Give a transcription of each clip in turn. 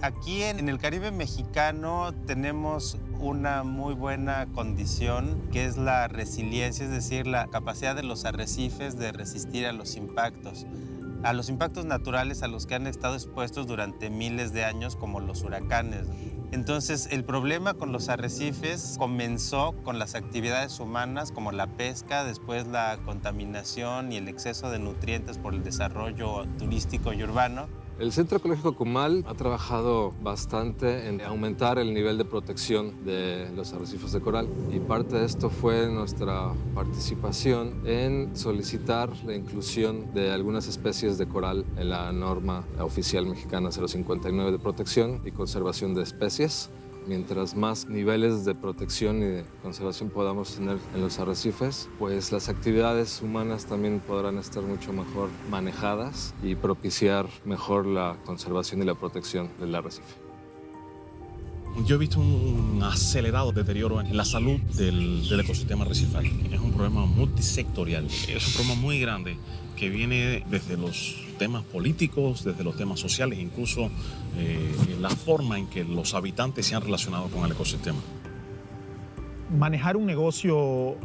Aquí en el Caribe mexicano tenemos una muy buena condición que es la resiliencia, es decir, la capacidad de los arrecifes de resistir a los impactos a los impactos naturales a los que han estado expuestos durante miles de años como los huracanes. Entonces, el problema con los arrecifes comenzó con las actividades humanas como la pesca, después la contaminación y el exceso de nutrientes por el desarrollo turístico y urbano. El Centro Ecológico Cumal ha trabajado bastante en aumentar el nivel de protección de los arrecifes de coral y parte de esto fue nuestra participación en solicitar la inclusión de algunas especies de coral en la norma oficial mexicana 059 de protección y conservación de especies mientras más niveles de protección y de conservación podamos tener en los arrecifes, pues las actividades humanas también podrán estar mucho mejor manejadas y propiciar mejor la conservación y la protección del arrecife. Yo he visto un acelerado deterioro en la salud del, ecosistema arrecifal. Es un problema multisectorial, es un problema muy grande que viene desde los temas políticos, desde los temas sociales, incluso eh, la forma en que los habitantes se han relacionado con el ecosistema. Manejar un negocio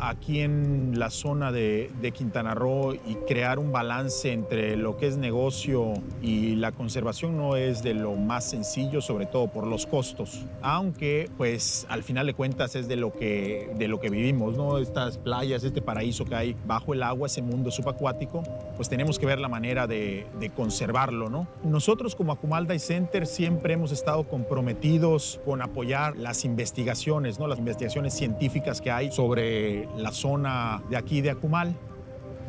aquí en la zona de, Quintana Roo y crear un balance entre lo que es negocio y la conservación no es de lo más sencillo, sobre todo por los costos. Aunque, pues, al final de cuentas es de lo que, de lo que vivimos, ¿no? Estas playas, este paraíso que hay bajo el agua, ese mundo subacuático, pues tenemos que ver la manera de, de conservarlo, ¿no? Nosotros como Acumalda Center siempre hemos estado comprometidos con apoyar las investigaciones, ¿no? Las investigaciones científicas que hay sobre la zona de aquí de Acumal.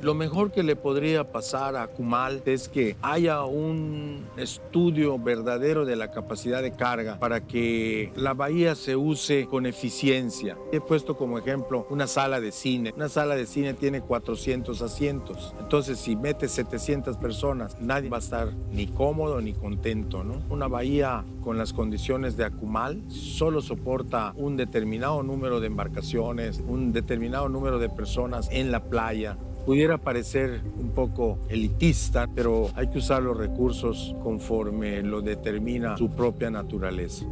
Lo mejor que le podría pasar a Cumal es que haya un estudio verdadero de la capacidad de carga para que la bahía se use con eficiencia. He puesto como ejemplo una sala de cine. Una sala de cine tiene 400 asientos. Entonces, si metes 700 personas, nadie va a estar ni cómodo ni contento, ¿no? Una bahía con las condiciones de Acumal solo soporta un determinado número de embarcaciones, un determinado número de personas en la playa pudiera parecer un poco elitista, pero hay que usar los recursos conforme lo determina su propia naturaleza.